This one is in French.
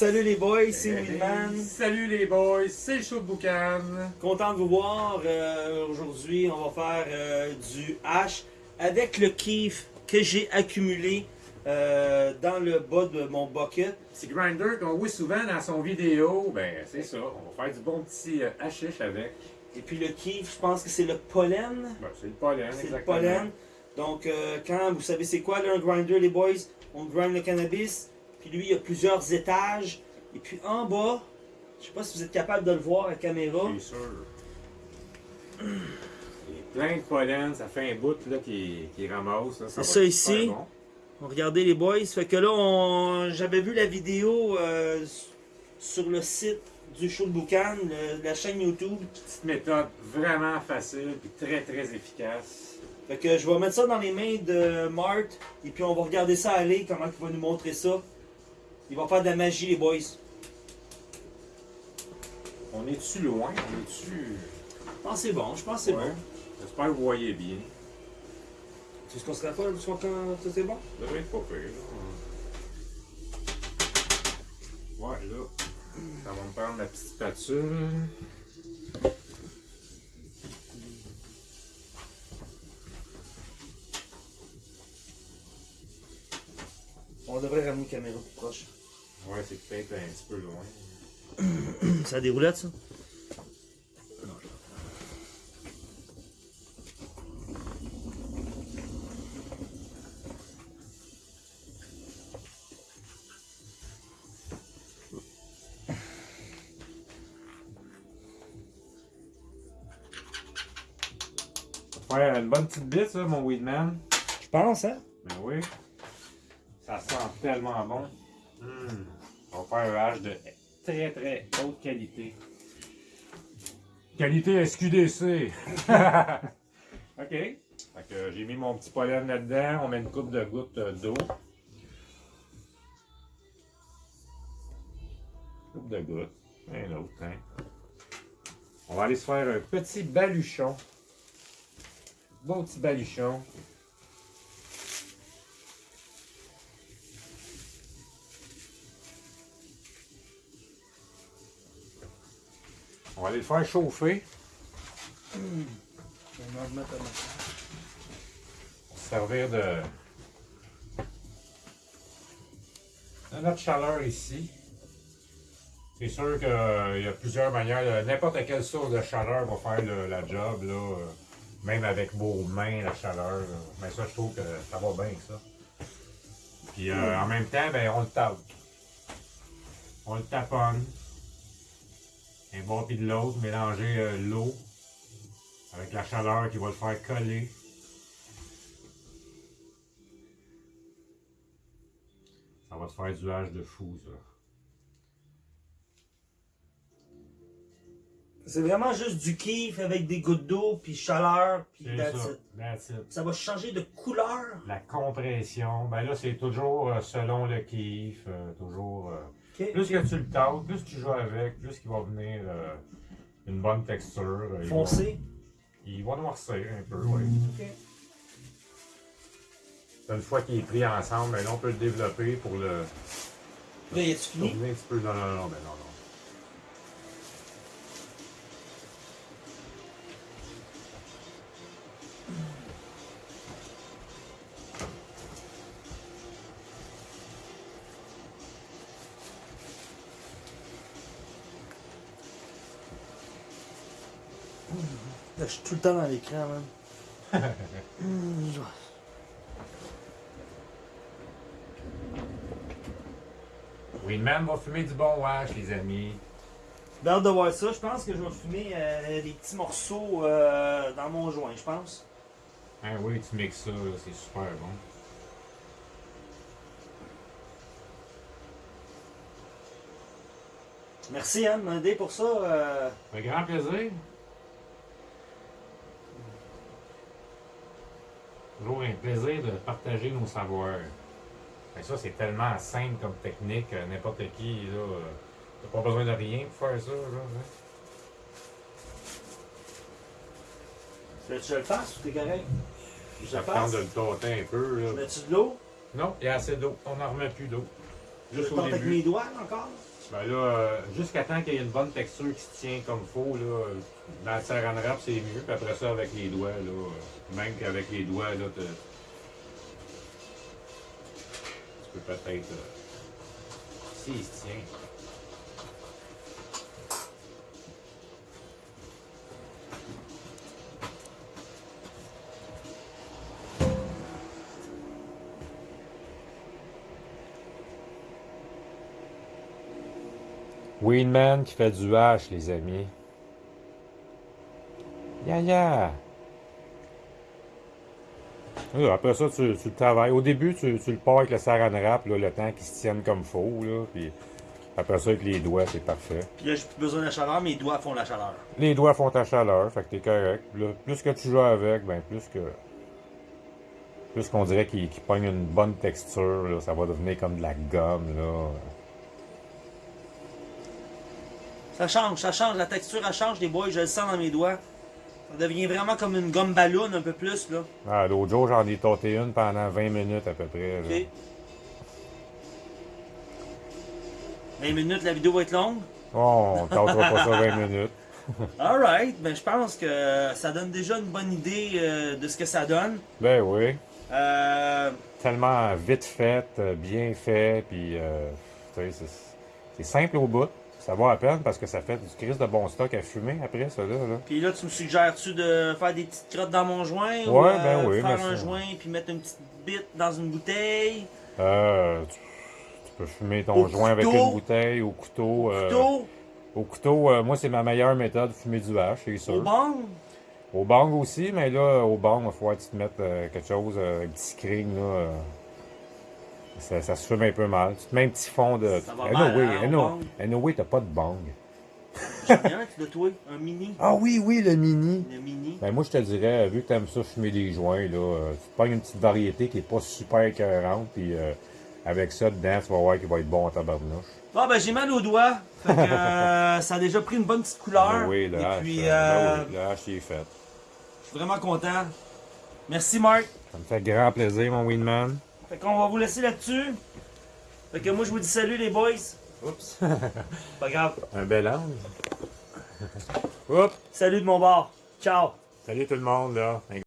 Salut les boys, c'est Hey. Salut les boys, c'est le show de Boucan. Content de vous voir. Euh, Aujourd'hui, on va faire euh, du hash avec le kiff que j'ai accumulé euh, dans le bas de mon bucket. C'est Grinder qu'on voit souvent dans son vidéo. Ben, c'est ça. On va faire du bon petit hashish avec. Et puis le kiff, je pense que c'est le pollen. Ben, c'est le pollen, C'est le exactement. pollen. Donc, quand vous savez c'est quoi là, un grinder, les boys, on grind le cannabis. Puis lui, il y a plusieurs étages. Et puis en bas, je sais pas si vous êtes capable de le voir à la caméra. C'est sûr. Il y a plein de pollen, ça fait un bout là, qui, qui ramasse. C'est ça super ici. bon. Regardez les boys. Fait que là, on... j'avais vu la vidéo euh, sur le site du show de Boucan, le- la chaîne YouTube. Petite méthode vraiment facile et très très efficace. Fait que je vais mettre ça dans les mains de Mart. Et puis on va regarder ça aller, comment il va nous montrer ça. Il va faire de la magie, les boys. On est-tu loin? On est-tu. Je pense que c'est bon, je pense que c'est Ouais. bon. J'espère que vous voyez bien. Tu sais ce qu'on se rappelle, soit quand ça c'est bon? Ça devrait être pas pire. Ouais, là. Ça va me prendre la petite spatule. Caméra plus proche. Ouais, c'est peut-être un petit peu loin. Ça a des roulettes, ça? Ouais, une bonne petite bite, ça, mon Weedman. Je pense, hein? Ben oui. Tellement bon. Hum. On va faire un hache de très très haute qualité. Qualité SQDC. ok. Que j'ai mis mon petit pollen là-dedans. On met une coupe de gouttes euh, d'eau. Coupe de gouttes. Un autre, hein. On va aller se faire un petit baluchon. Bon petit baluchon. On va aller le faire chauffer. On va remettre pour servir de, de notre chaleur ici. C'est sûr qu'il y a plusieurs manières. de- N'importe quelle source de chaleur va faire le- la job, là, euh, même avec vos mains, la chaleur. là. Mais ça, je trouve que ça va bien, ça. Puis euh, en même temps, ben, on le tape. On le taponne. Un bord puis de l'autre, mélanger euh, l'eau avec la chaleur qui va le faire coller. Ça va te faire du hache de fou, ça. C'est vraiment juste du kiff avec des gouttes d'eau, puis chaleur, puis that's ça. it. That's it. Ça va changer de couleur. La compression, ben là, c'est toujours euh, selon le kiff, euh, toujours... euh, plus que tu le tâtes, plus tu joues avec, plus qu'il va venir euh, une bonne texture. euh, il va- Foncé. Il va noircir un peu, oui. Ok. Une fois qu'il est pris ensemble, ben là, on peut le développer pour le... Là, y a-tu fini? un petit peu. Non, non, non, ben non, non. Là, je suis tout le temps dans l'écran, man. Hmm, je- Winman va fumer du bon wash, les amis. J'ai hâte de voir ça. Je pense que je vais fumer euh, des petits morceaux euh, dans mon joint, je pense. Ah oui, tu mixes ça, c'est super bon. Merci, Anne, pour ça. euh, Un grand plaisir. Toujours un plaisir de partager nos savoirs. Et ça, c'est tellement simple comme technique, euh, n'importe qui, là. euh, T'as pas besoin de rien pour faire ça, là. hein. Tu je le fasse ou t'es correct? Je Ça le fasse? de le tâter un peu, là. Mets-tu de l'eau? Non, il y a assez d'eau. On n'en remet plus d'eau. Juste au avec mes doigts encore? Ben là, euh, jusqu'à temps qu'il y ait une bonne texture qui se tient comme faut, là, dans le saran wrap, c'est mieux. Puis après ça, avec les doigts, là, même qu'avec les doigts, là, te- tu peux peut-être. euh, si, il se tient. Weedman qui fait du hache, les amis. Ya ya! Là, Après ça, tu, tu le travailles. Au début, tu, tu le pars avec le saran wrap, là, le temps qu'il se tienne comme faut. Là, puis après ça, avec les doigts, c'est parfait. Puis là, j'ai plus besoin de la chaleur, mes doigts font la chaleur. Les doigts font ta chaleur, fait que t'es correct. Là, plus que tu joues avec, ben plus que. Plus qu'on dirait qu'il pogne une bonne texture, là, ça va devenir comme de la gomme. Là. Ça change, ça change, la texture elle change des boys, je le sens dans mes doigts. Ça devient vraiment comme une gomme ballon un peu plus là. Ah, L'autre jour, j'en ai tâté une pendant 20 minutes à peu près. là. Ok. 20 minutes, la vidéo va être longue? Oh, on tâtera pas ça 20 minutes. Alright, ben je pense que ça donne déjà une bonne idée euh, de ce que ça donne. Ben oui. Euh, Tellement vite fait, euh, bien fait, puis euh, c'est simple au bout. Ça va à peine parce que ça fait du crise de bon stock à fumer après ça là. là. Puis là, tu me suggères-tu de faire des petites crottes dans mon joint ou Ouais, euh, ben oui, faire un joint puis mettre une petite bite dans une bouteille? Euh, tu, tu peux fumer ton Au joint avec une bouteille, au couteau. euh, Couteau, au couteau, euh, moi c'est ma meilleure méthode de fumer du hache, c'est sûr. au bang? Au bang aussi, mais là, au bang, il faut que tu te mettes euh, quelque chose, euh, un petit screen, là. Ça, ça se fume un peu mal. Tu te mets un petit fond de. Ça va Eh mal, hein, eh au no- bang. eh no way, t'as pas de bang. J'en ai un de toi, un mini. Ah oui, oui, le mini. Le mini. Ben moi, je te dirais, vu que t'aimes ça fumer des joints, là, euh, tu te pognes une petite variété qui est pas super écœurante, puis euh, avec ça dedans, tu vas voir qu'il va être bon en tabarnouche. Bon, ben j'ai mal aux doigts. Fait que euh, ça a déjà pris une bonne petite couleur. Ben oui, le Et hache, puis, ben oui, le hache, il est fait. je suis vraiment content. Merci, Marc. Ça me fait grand plaisir, mon Winman. Fait qu'on va vous laisser là-dessus. Fait que moi, je vous dis salut, les boys. Oups. Pas grave. Un bel angle. Oups! Salut de mon bord. Ciao. Salut tout le monde, là.